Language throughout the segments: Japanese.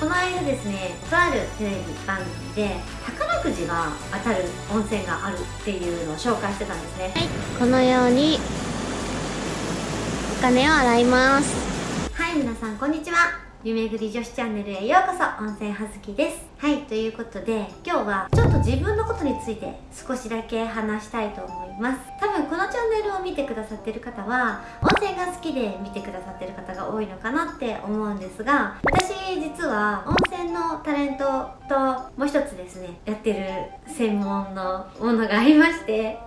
この間ですねとあるテレビ番組で宝くじが当たる温泉があるっていうのを紹介してたんですね。はい。このようにお金を洗います。はい皆さんこんにちは夢ぐり女子チャンネルへようこそ温泉はずきです。はいということで今日はちょっと自分のことについて少しだけ話したいと思います。多分このチャンネルを見てくださってる方は温泉が好きで見てくださってる方が多いのかなって思うんですが私実は温泉のタレントともう一つですねやってる専門のものがありまして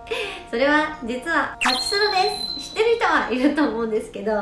それは実はパチスロです。知ってる人はいると思うんですけど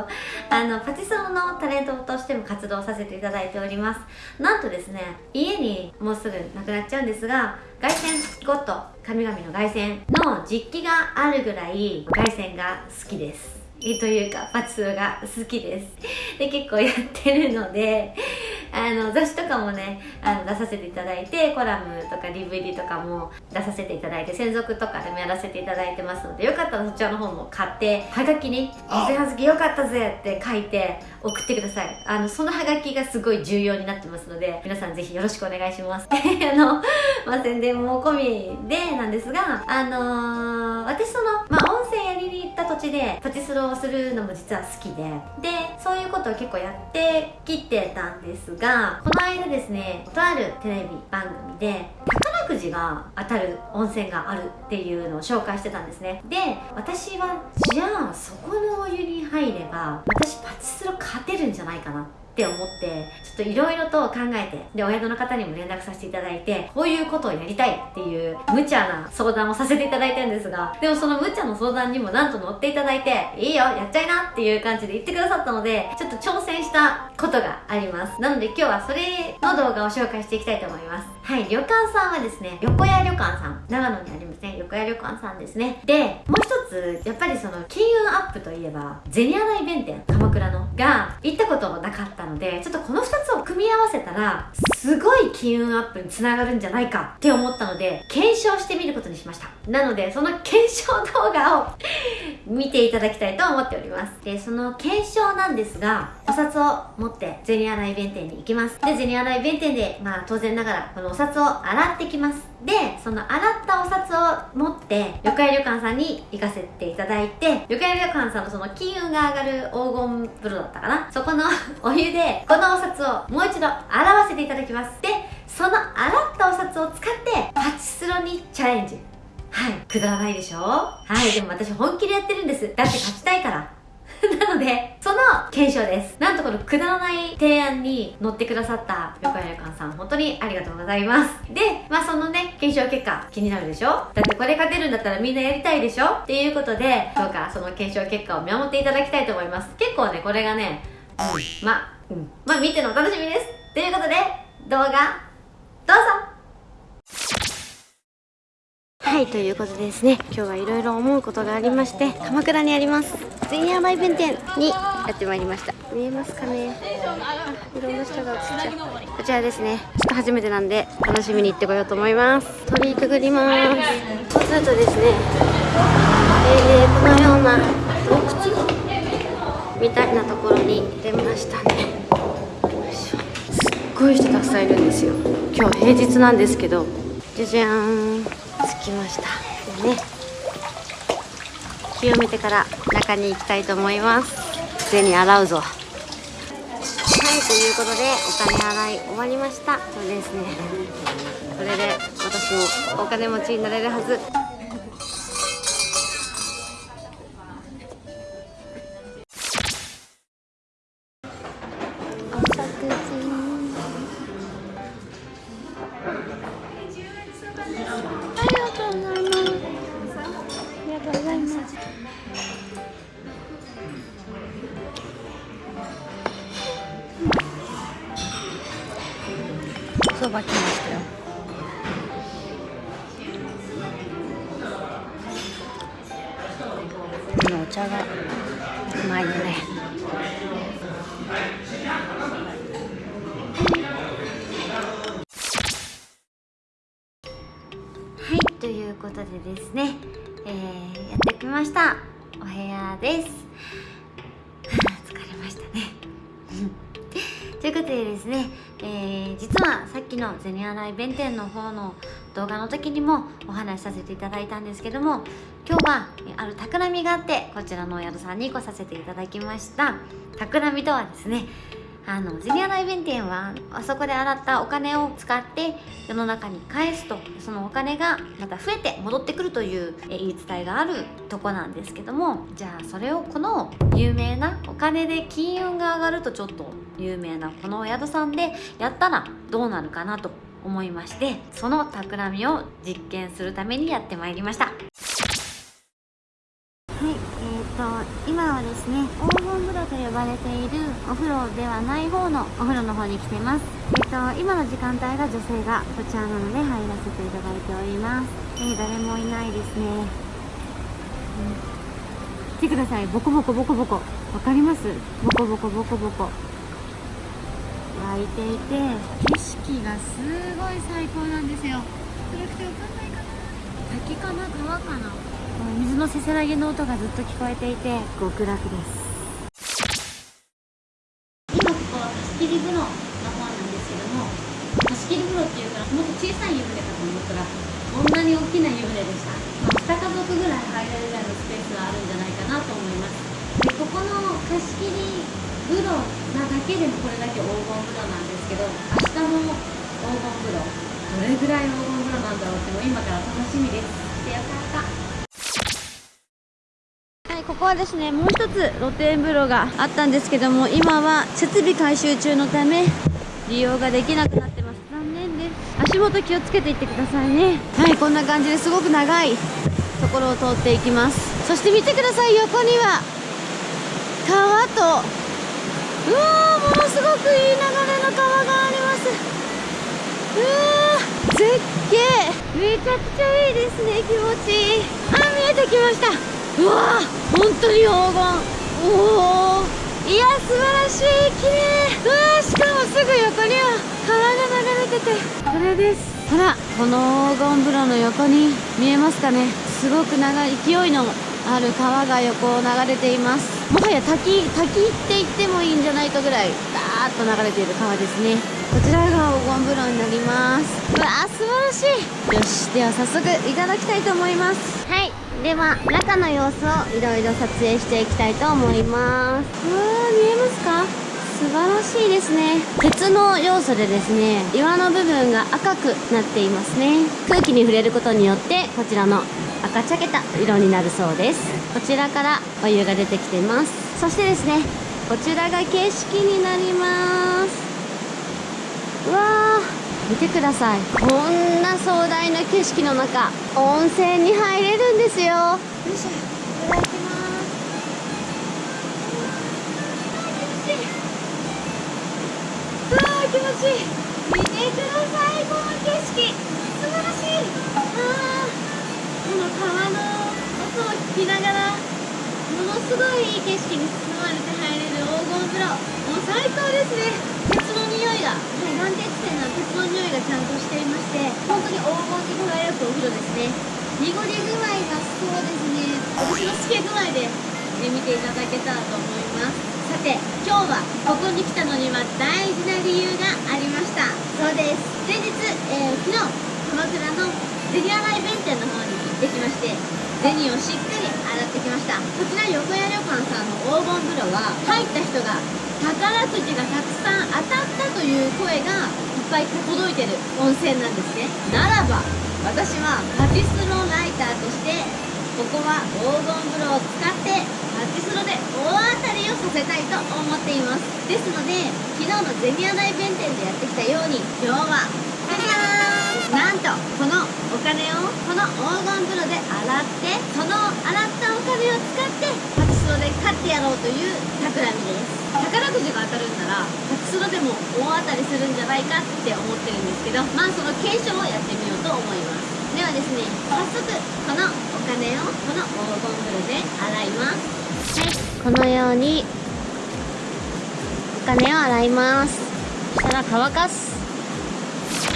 あのパチスロのタレントとしても活動させていただいております。なんとですね家にもうすぐなくなっちゃうんですが凱旋ゴッド神々の凱旋の実機があるぐらい凱旋が好きです。というかパチスロが好きです。で結構やってるので あの雑誌とかもねあの出させていただいてコラムとか DVD とかも出させていただいて専属とかでもやらせていただいてますのでよかったらそちらの方も買ってはがきに「水はずきよかったぜ!」って書いて送ってください。あのそのハガキがすごい重要になってますので皆さんぜひよろしくお願いします。あの、まあ、宣伝も込みでなんですがあのー、私その、まあ、温泉やりに行った土地でパチスロをするのも実は好きで。でそういうことを結構やってきてたんですがこの間ですねとあるテレビ番組で宝くじが当たる温泉があるっていうのを紹介してたんですね。で私はじゃあそこのお湯に入れば私パチスロ勝てるんじゃないかなってって思ってちょっといろいろと考えてでお宿の方にも連絡させていただいてこういうことをやりたいっていう無茶な相談をさせていただいたんですがでもその無茶の相談にもなんと乗っていただいていいよやっちゃいなっていう感じで言ってくださったのでちょっと挑戦したことがあります。なので今日はそれの動画を紹介していきたいと思います。はい旅館さんはですね横屋旅館さん長野にありますね横屋旅館さんですね。でもう一つやっぱりその金運アップといえば銭洗弁天。倉のが行ったことなかったのでちょっとこの2つを組み合わせたらすごい金運アップにつながるんじゃないかって思ったので検証してみることにしました。なのでその検証動画を 見ていただきたいと思っております。でその検証なんですがお札を持って銭洗弁天に行きます。で銭洗弁天でまあ当然ながらこのお札を洗ってきます。でその洗ったお札を持って旅館旅館さんに行かせていただいて旅館旅館さんのその金運が上がる黄金風呂だったかな。そこのお湯でこのお札をもう一度洗わせていただきます。でその洗ったお札を使ってパチスロにチャレンジはいくだらないでしょ？はいでも私本気でやってるんですだって勝ちたいから なので、その検証です。なんとこのくだらない提案に乗ってくださった横山旅館さん、本当にありがとうございます。で、まあそのね、検証結果気になるでしょ？だってこれ勝てるんだったらみんなやりたいでしょ？っていうことで、どうかその検証結果を見守っていただきたいと思います。結構ね、これがね、うん、ま、うん、まあ見てのお楽しみです。ということで、動画、どうぞ。はいということでですね今日はいろいろ思うことがありまして鎌倉にあります前夜梅弁天にやってまいりました。見えますかね？いろんな人が映っちゃう。こちらですね。ちょっと初めてなんで楽しみに行ってこようと思います。鳥居くぐります。そうするとですねえー、このような洞窟みたいなところに出ましたねごい人たくさんいるんですよ。今日平日なんですけど。じゃじゃーん着きました。でね。清めてから中に行きたいと思います。銭洗うぞ。はいということでお金払い終わりました。これですね。これで私もお金持ちになれるはず。そば来ましたよこのお茶がうまいよねということでですね、えー、やってきました。お部屋です。疲れましたね。ということでですねえー、実はさっきの銭洗弁天の方の動画の時にもお話しさせていただいたんですけども今日はある企みがあってこちらのお宿さんに来させていただきました。企みとはですねあのジュニア大弁天はあそこで洗ったお金を使って世の中に返すとそのお金がまた増えて戻ってくるという言い伝えがあるとこなんですけどもじゃあそれをこの有名なお金で金運が上がるとちょっと有名なこのお宿さんでやったらどうなるかなと思いましてその企みを実験するためにやってまいりました、と今はですね黄金風呂と呼ばれているお風呂ではない方のお風呂の方に来てます。えっ、と今の時間帯が女性がこちらなので入らせていただいております。えー、誰もいないですね、うん、見てください。ボコボコボコボコ。わかります？ボコボコボコボコ。湧いていて景色がすごい最高なんですよ。暗くてわかんないかな？滝かな？川かな？水のせせらぎの音がずっと聞こえていて極楽です。今ここは貸し切り風呂の方なんですけども貸し切り風呂っていうからもっと小さい湯船かと思ったらこんなに大きな湯船でした、まあ、2家族ぐらい入れるぐらいのスペースがあるんじゃないかなと思います。でここの貸し切り風呂なだけでもこれだけ黄金風呂なんですけど明日の黄金風呂どれぐらい黄金風呂なんだろうっても今から楽しみです。でよかったここはですねもう一つ露天風呂があったんですけども今は設備改修中のため利用ができなくなってます。残念です。足元気をつけていってくださいね。はいこんな感じです。ごく長いところを通っていきます。そして見てください横には。川とうわーものすごくいい流れの川があります。うわー絶景。めちゃくちゃいいですね気持ちいい。あ見えてきました。うわ本当に黄金おおいや素晴らしい綺麗うわしかもすぐ横には川が流れててこれです。ほらこの黄金風呂の横に見えますかね。すごく長い勢いのある川が横を流れています。もはや滝滝って言ってもいいんじゃないかぐらいダーッと流れている川ですね。こちらが黄金風呂になります。うわ素晴らしい。よしでは早速いただきたいと思います。はい。では中の様子をいろいろ撮影していきたいと思います。うわー見えますか？素晴らしいですね。鉄の要素でですね岩の部分が赤くなっていますね。空気に触れることによってこちらの赤茶けた色になるそうです。こちらからお湯が出てきてます。そしてですねこちらが景色になりますうわー。見てください。こんな壮大な景色の中温泉に入れるんですよ。よいしょいただきます。うわー気持ちいい。見てください。この景色。素晴らしい。あこの川の音を聞きながらものすごいいい景色に包まれて入れる黄金風呂。もう最高ですね。が、はい、南鉄線の鉄の匂いがちゃんとしていまして本当に黄金に輝くお風呂ですね。濁り具合がそうですね。私の透け具合で、ね、見ていただけたらと思います。さて今日はここに来たのには大事な理由がありました。そうです。前日、えー、昨日鎌倉の銭洗弁天の方に行ってきまして銭をしっかり洗ってきました。こちら横屋旅館さんの黄金風呂は入った人が宝くじがたくさん当たったという声がいっぱい届いてる温泉なんですね。ならば私はパチスロライターとしてここは黄金風呂を使ってパチスロで大当たりをさせたいと思っています。ですので昨日の銭ニ大弁天でやってきたように今日はなんとこのお金をこの黄金風呂で洗ってその洗ったお金を使ってパチスロで勝ってやろうという企みです。くじが当たるんならパチスロでも大当たりするんじゃないかって思ってるんですけどまあその検証をやってみようと思います。ではですね早速このお金をこの黄金風呂で洗います。はい。このようにお金を洗います。そしたら乾かす。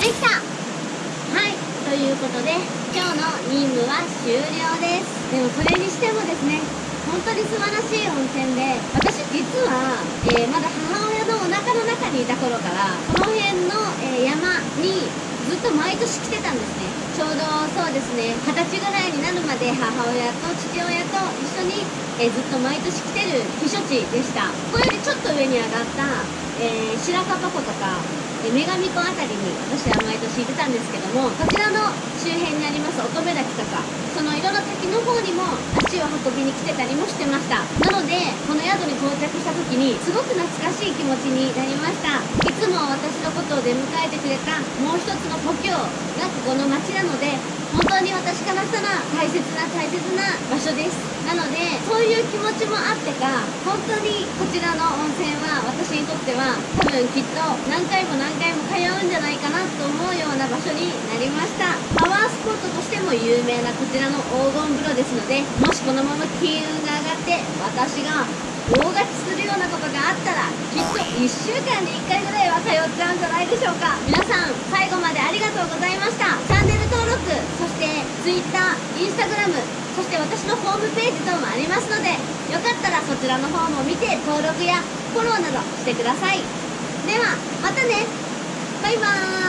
できた。はい。ということで今日の任務は終了です。でもそれにしてもですね本当に素晴らしい温泉で私実は、えー、まだ母親のお腹の中にいた頃からこの辺の、えー、山にずっと毎年来てたんですね。ちょうどそうですね二十歳ぐらいになるまで母親と父親と一緒に、えー、ずっと毎年来てる避暑地でした。これよりちょっと上に上がったえー、白樺湖とかえ女神湖辺りに私は毎年行ってたんですけどもこちらの周辺にあります乙女滝とかその色の滝の方にも足を運びに来てたりもしてました。なのでこの宿に到着した時にすごく懐かしい気持ちになりました。いつも私のことを出迎えてくれたもう一つの故郷がここの町なので本当に私からしたら大切な大切な場所です。なのでそういう気持ちもあってか本当にこちらの温泉は私にとっては多分きっと何回も何回も通うんじゃないかなと思うような場所になりました。パワースポットとしても有名なこちらの黄金風呂ですのでもしこのまま金運が上がって私が大勝ちするようなことがあったらきっと1週間に1回ぐらいは通っちゃうんじゃないでしょうか。皆さん最後までありがとうございました。チャンネル登録録そして Twitter、Instagram そして私のホームページ等もありますのでよかったらそちらの方も見て登録やフォローなどしてください。ではまたね。バイバーイ。